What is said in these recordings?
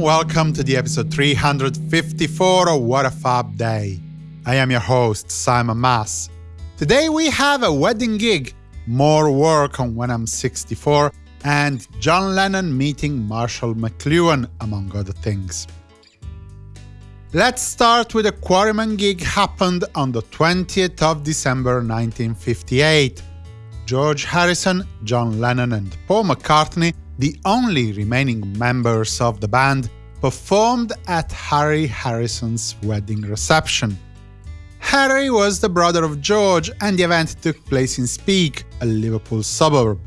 welcome to the episode 354 of What a Fab Day. I am your host, Simon Mas. Today we have a wedding gig, more work on When I'm 64, and John Lennon meeting Marshall McLuhan, among other things. Let's start with a Quarrymen gig happened on the 20th of December 1958. George Harrison, John Lennon and Paul McCartney, the only remaining members of the band, performed at Harry Harrison's wedding reception. Harry was the brother of George and the event took place in Speke, a Liverpool suburb.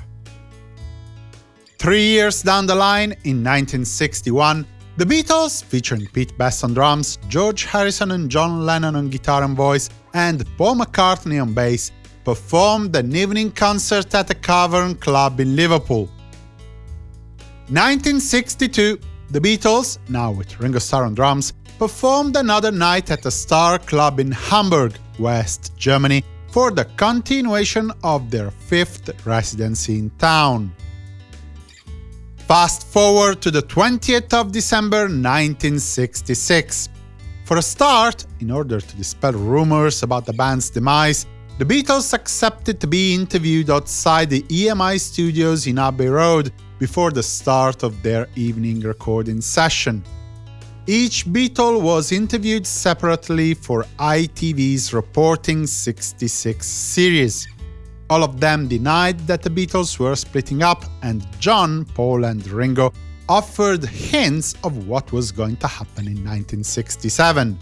Three years down the line, in 1961, the Beatles, featuring Pete Best on drums, George Harrison and John Lennon on guitar and voice, and Paul McCartney on bass, performed an evening concert at the Cavern Club in Liverpool. 1962, the Beatles, now with Ringo Starr on drums, performed another night at the Star Club in Hamburg, West Germany, for the continuation of their fifth residency in town. Fast forward to the 20th of December 1966. For a start, in order to dispel rumors about the band's demise, the Beatles accepted to be interviewed outside the EMI studios in Abbey Road before the start of their evening recording session. Each Beatle was interviewed separately for ITV's Reporting 66 series. All of them denied that the Beatles were splitting up, and John, Paul and Ringo offered hints of what was going to happen in 1967.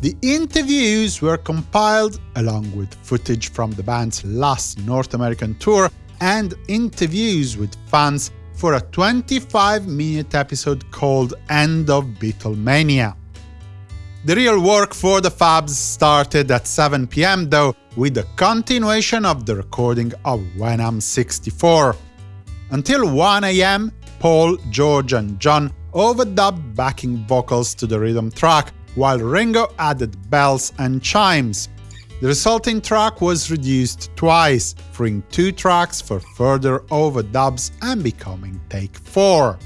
The interviews were compiled, along with footage from the band's last North American tour and interviews with fans for a 25-minute episode called End of Beatlemania. The real work for the Fabs started at 7 pm though, with the continuation of the recording of When I'm 64. Until 1 am, Paul, George and John overdubbed backing vocals to the rhythm track, while Ringo added bells and chimes. The resulting track was reduced twice, freeing two tracks for further overdubs and becoming Take 4.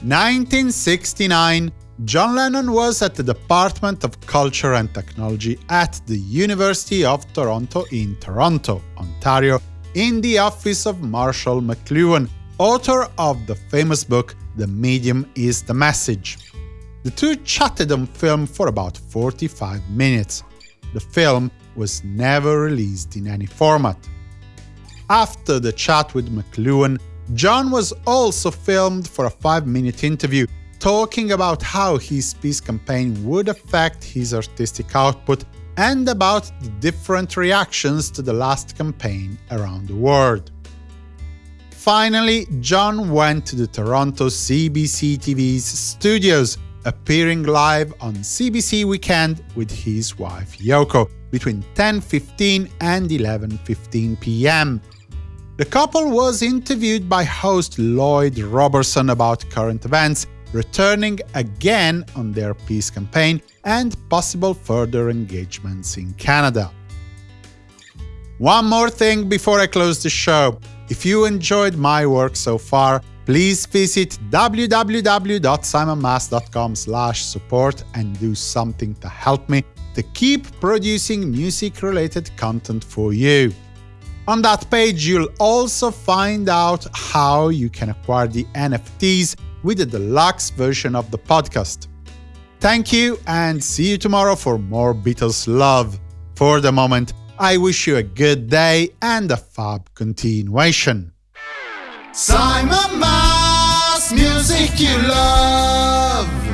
1969 John Lennon was at the Department of Culture and Technology at the University of Toronto in Toronto, Ontario, in the office of Marshall McLuhan, author of the famous book The Medium is the Message. The two chatted on film for about 45 minutes. The film was never released in any format. After the chat with McLuhan, John was also filmed for a 5-minute interview talking about how his peace campaign would affect his artistic output and about the different reactions to the last campaign around the world. Finally, John went to the Toronto CBC TV's studios, appearing live on CBC Weekend with his wife Yoko between 10.15 and 11.15 pm. The couple was interviewed by host Lloyd Robertson about current events returning again on their peace campaign and possible further engagements in Canada. One more thing before I close the show. If you enjoyed my work so far, please visit www.simonmas.com support and do something to help me to keep producing music-related content for you. On that page, you'll also find out how you can acquire the NFTs with the deluxe version of the podcast. Thank you and see you tomorrow for more Beatles love. For the moment, I wish you a good day and a fab continuation. Simon Mas, music you love.